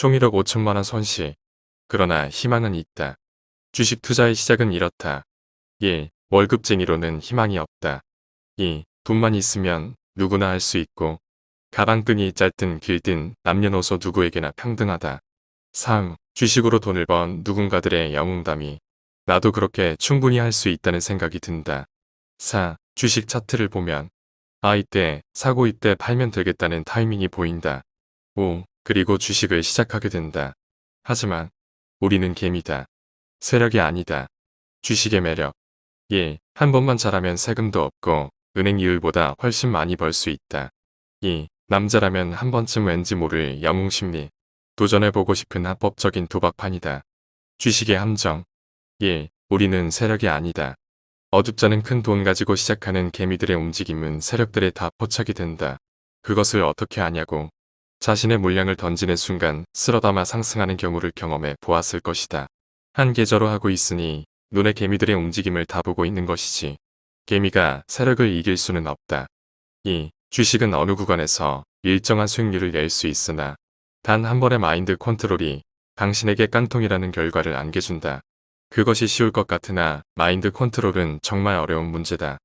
총 1억 5천만원 손실. 그러나 희망은 있다. 주식 투자의 시작은 이렇다. 1. 월급쟁이로는 희망이 없다. 2. 돈만 있으면 누구나 할 수 있고 가방끈이 짧든 길든 남녀노소 누구에게나 평등하다. 3. 주식으로 돈을 번 누군가들의 영웅담이 나도 그렇게 충분히 할 수 있다는 생각이 든다. 4. 주식 차트를 보면 아 이때 사고 이때 팔면 되겠다는 타이밍이 보인다. 5. 그리고 주식을 시작하게 된다. 하지만 우리는 개미다. 세력이 아니다. 주식의 매력 1. 한 번만 잘하면 세금도 없고 은행 이율보다 훨씬 많이 벌 수 있다. 2. 남자라면 한 번쯤 왠지 모를 영웅심리. 도전해보고 싶은 합법적인 도박판이다. 주식의 함정. 1. 우리는 세력이 아니다. 어둡잖은 큰 돈 가지고 시작하는 개미들의 움직임은 세력들에 다 포착이 된다. 그것을 어떻게 아냐고. 자신의 물량을 던지는 순간 쓸어담아 상승하는 경우를 경험해 보았을 것이다. 한 계절로 하고 있으니 눈에 개미들의 움직임을 다 보고 있는 것이지. 개미가 세력을 이길 수는 없다. 2. 주식은 어느 구간에서 일정한 수익률을 낼 수 있으나 단 한 번의 마인드 컨트롤이 당신에게 깡통이라는 결과를 안겨준다. 그것이 쉬울 것 같으나 마인드 컨트롤은 정말 어려운 문제다.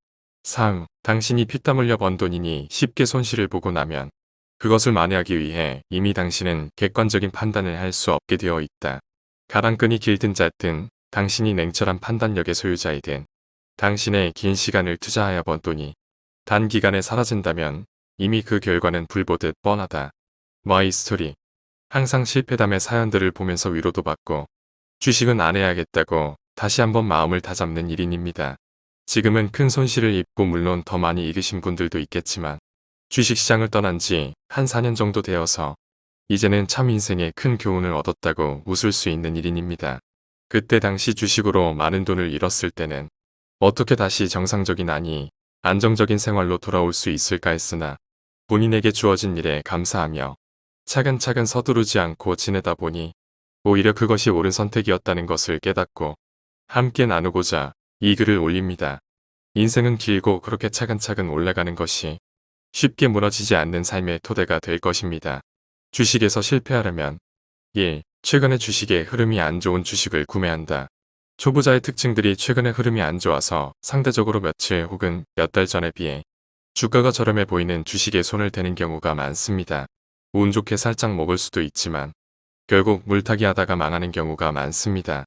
3. 당신이 피땀 흘려 번 돈이니 쉽게 손실을 보고 나면 그것을 만회하기 위해 이미 당신은 객관적인 판단을 할 수 없게 되어 있다. 가방끈이 길든 짧든 당신이 냉철한 판단력의 소유자이든 당신의 긴 시간을 투자하여 번 돈이 단기간에 사라진다면 이미 그 결과는 불보듯 뻔하다. My story 항상 실패담의 사연들을 보면서 위로도 받고 주식은 안 해야겠다고 다시 한번 마음을 다잡는 1인입니다. 지금은 큰 손실을 입고 물론 더 많이 잃으신 분들도 있겠지만 주식시장을 떠난 지 한 4년 정도 되어서 이제는 참 인생에 큰 교훈을 얻었다고 웃을 수 있는 1인입니다. 그때 당시 주식으로 많은 돈을 잃었을 때는 어떻게 다시 정상적인 아니 안정적인 생활로 돌아올 수 있을까 했으나 본인에게 주어진 일에 감사하며 차근차근 서두르지 않고 지내다 보니 오히려 그것이 옳은 선택이었다는 것을 깨닫고 함께 나누고자 이 글을 올립니다. 인생은 길고 그렇게 차근차근 올라가는 것이 쉽게 무너지지 않는 삶의 토대가 될 것입니다. 주식에서 실패하려면 1. 최근에 주식의 흐름이 안 좋은 주식을 구매한다. 초보자의 특징들이 최근에 흐름이 안 좋아서 상대적으로 며칠 혹은 몇 달 전에 비해 주가가 저렴해 보이는 주식에 손을 대는 경우가 많습니다. 운 좋게 살짝 먹을 수도 있지만 결국 물타기 하다가 망하는 경우가 많습니다.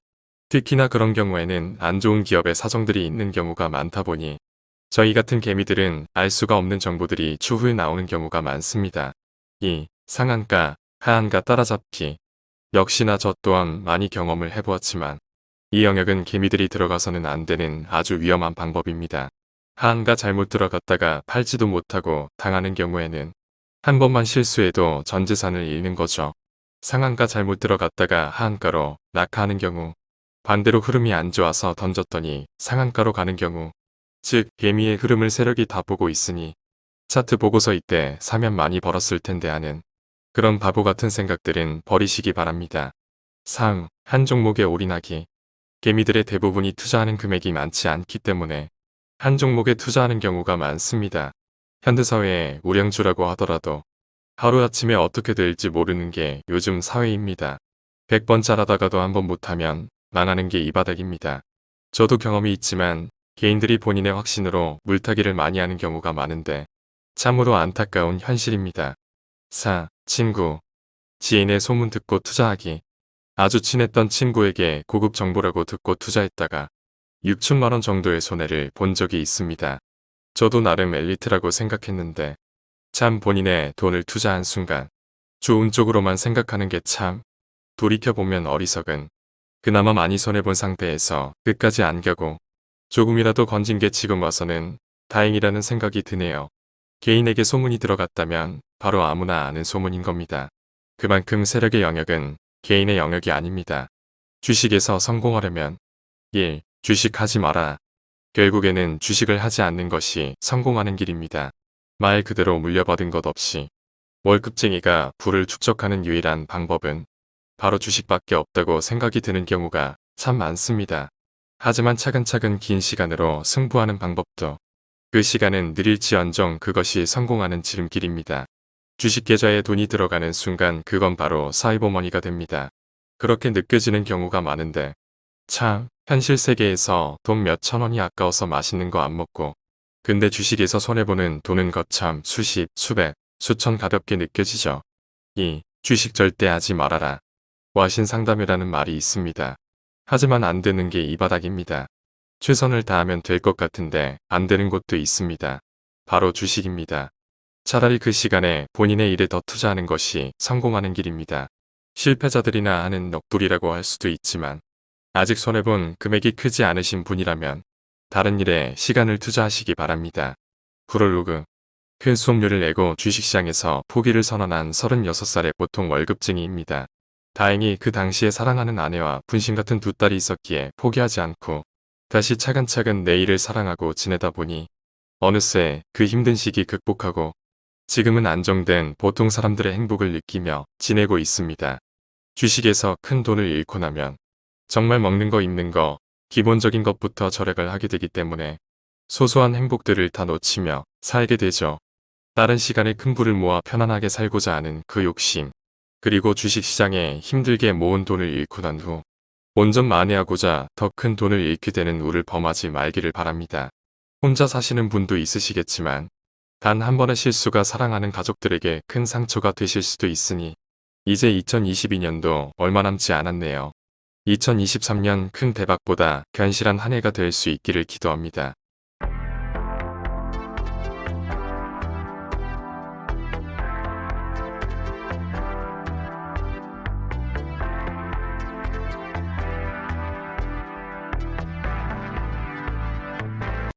특히나 그런 경우에는 안 좋은 기업의 사정들이 있는 경우가 많다 보니 저희 같은 개미들은 알 수가 없는 정보들이 추후에 나오는 경우가 많습니다. 2. 상한가, 하한가 따라잡기 역시나 저 또한 많이 경험을 해보았지만 이 영역은 개미들이 들어가서는 안 되는 아주 위험한 방법입니다. 하한가 잘못 들어갔다가 팔지도 못하고 당하는 경우에는 한 번만 실수해도 전 재산을 잃는 거죠. 상한가 잘못 들어갔다가 하한가로 낙하하는 경우 반대로 흐름이 안 좋아서 던졌더니 상한가로 가는 경우 즉 개미의 흐름을 세력이 다 보고 있으니 차트 보고서 이때 사면 많이 벌었을 텐데 하는 그런 바보 같은 생각들은 버리시기 바랍니다. 상, 한 종목에 올인하기 개미들의 대부분이 투자하는 금액이 많지 않기 때문에 한 종목에 투자하는 경우가 많습니다. 현대사회의 우량주라고 하더라도 하루아침에 어떻게 될지 모르는 게 요즘 사회입니다. 100번 잘하다가도 한번 못하면 망하는 게 이 바닥입니다. 저도 경험이 있지만 개인들이 본인의 확신으로 물타기를 많이 하는 경우가 많은데 참으로 안타까운 현실입니다. 4. 친구 지인의 소문 듣고 투자하기 아주 친했던 친구에게 고급 정보라고 듣고 투자했다가 6천만원 정도의 손해를 본 적이 있습니다. 저도 나름 엘리트라고 생각했는데 참 본인의 돈을 투자한 순간 좋은 쪽으로만 생각하는 게 참 돌이켜보면 어리석은 그나마 많이 손해본 상태에서 끝까지 안 가고 조금이라도 건진 게 지금 와서는 다행이라는 생각이 드네요. 개인에게 소문이 들어갔다면 바로 아무나 아는 소문인 겁니다. 그만큼 세력의 영역은 개인의 영역이 아닙니다. 주식에서 성공하려면 1. 주식하지 마라. 결국에는 주식을 하지 않는 것이 성공하는 길입니다. 말 그대로 물려받은 것 없이 월급쟁이가 부를 축적하는 유일한 방법은 바로 주식밖에 없다고 생각이 드는 경우가 참 많습니다. 하지만 차근차근 긴 시간으로 승부하는 방법도 그 시간은 느릴지언정 그것이 성공하는 지름길입니다. 주식 계좌에 돈이 들어가는 순간 그건 바로 사이버머니가 됩니다. 그렇게 느껴지는 경우가 많은데 참 현실 세계에서 돈 몇천 원이 아까워서 맛있는 거 안 먹고 근데 주식에서 손해보는 돈은 거참 수십, 수백, 수천 가볍게 느껴지죠. 이 주식 절대 하지 말아라. 와신 상담이라는 말이 있습니다. 하지만 안 되는 게 이 바닥입니다. 최선을 다하면 될 것 같은데 안 되는 곳도 있습니다. 바로 주식입니다. 차라리 그 시간에 본인의 일에 더 투자하는 것이 성공하는 길입니다. 실패자들이나 하는 넋두리라고 할 수도 있지만 아직 손해본 금액이 크지 않으신 분이라면 다른 일에 시간을 투자하시기 바랍니다. 프롤로그 큰 수업료를 내고 주식시장에서 포기를 선언한 36살의 보통 월급쟁이입니다. 다행히 그 당시에 사랑하는 아내와 분신 같은 두 딸이 있었기에 포기하지 않고 다시 차근차근 내일을 사랑하고 지내다 보니 어느새 그 힘든 시기 극복하고 지금은 안정된 보통 사람들의 행복을 느끼며 지내고 있습니다. 주식에서 큰 돈을 잃고 나면 정말 먹는 거 입는 거 기본적인 것부터 절약을 하게 되기 때문에 소소한 행복들을 다 놓치며 살게 되죠. 다른 시간에 큰 부를 모아 편안하게 살고자 하는 그 욕심 그리고 주식시장에 힘들게 모은 돈을 잃고 난 후 온전 만회하고자 더 큰 돈을 잃게 되는 우를 범하지 말기를 바랍니다. 혼자 사시는 분도 있으시겠지만 단 한 번의 실수가 사랑하는 가족들에게 큰 상처가 되실 수도 있으니 이제 2022년도 얼마 남지 않았네요. 2023년 큰 대박보다 견실한 한 해가 될 수 있기를 기도합니다.